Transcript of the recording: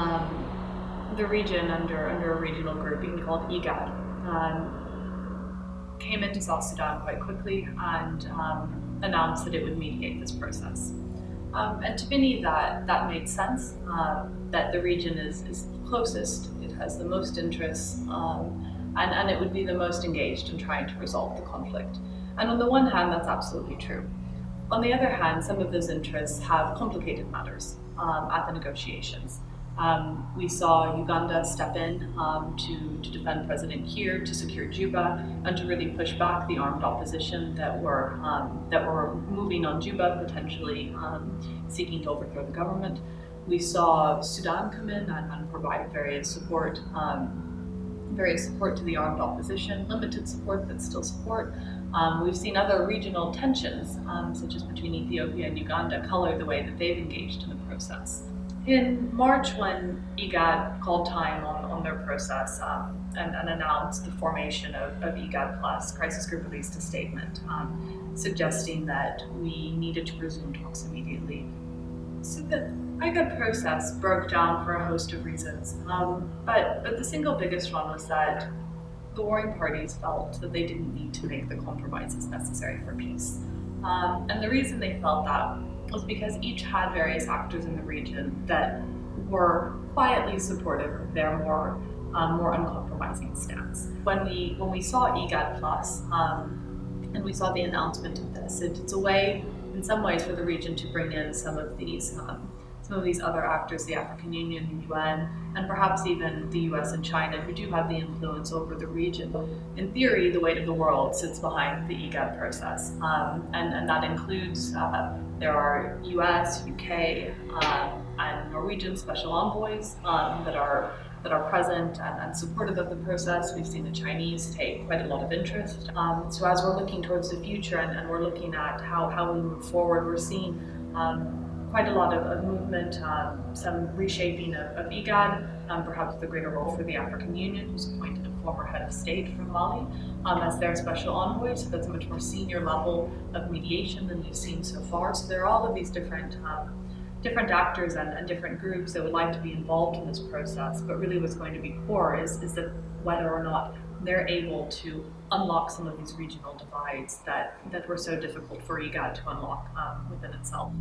um, the region under, under a regional group being called IGAD. Um, came into South Sudan quite quickly and um, announced that it would mediate this process. Um, and to many that, that made sense, um, that the region is, is closest, it has the most interests, um, and, and it would be the most engaged in trying to resolve the conflict. And on the one hand, that's absolutely true. On the other hand, some of those interests have complicated matters um, at the negotiations. Um, we saw Uganda step in um, to, to defend President Kiir, to secure Juba, and to really push back the armed opposition that were, um, that were moving on Juba, potentially um, seeking to overthrow the government. We saw Sudan come in and, and provide various support, um, various support to the armed opposition, limited support, but still support. Um, we've seen other regional tensions, such as between Ethiopia and Uganda, color the way that they've engaged in the process. In March, when IGAD called time on, on their process um, and, and, announced the formation of, of IGAD Plus, Crisis Group released a statement um, suggesting that we needed to resume talks immediately. So the IGAD process broke down for a host of reasons, um, but, but the single biggest one was that the warring parties felt that they didn't need to make the compromises necessary for peace. Um, and the reason they felt that was because each had various actors in the region that were quietly supportive of their more um, more uncompromising stance. When we when we saw IGAD Plus um, and we saw the announcement of this, it, it's a way, in some ways, for the region to bring in some of these um, some of these other actors, the African Union, the UN, and perhaps even the US and China, who do have the influence over the region. In theory, the weight of the world sits behind the IGAD process, um, and, and that includes uh, there are US, UK, um, and Norwegian special envoys um, that are that are present and, and, supportive of the process. We've seen the Chinese take quite a lot of interest. Um, so as we're looking towards the future and, and, we're looking at how, how we move forward, we're seeing um, quite a lot of, of movement, um, some reshaping of, of IGAD, um, perhaps the greater role for the African Union, who's appointed a former head of state from Mali um, as their special envoy, so that's a much more senior level of mediation than we've seen so far. So there are all of these different um, different actors and, and, different groups that would like to be involved in this process, but really what's going to be core is, is that whether or not they're able to unlock some of these regional divides that, that were so difficult for IGAD to unlock um, within itself.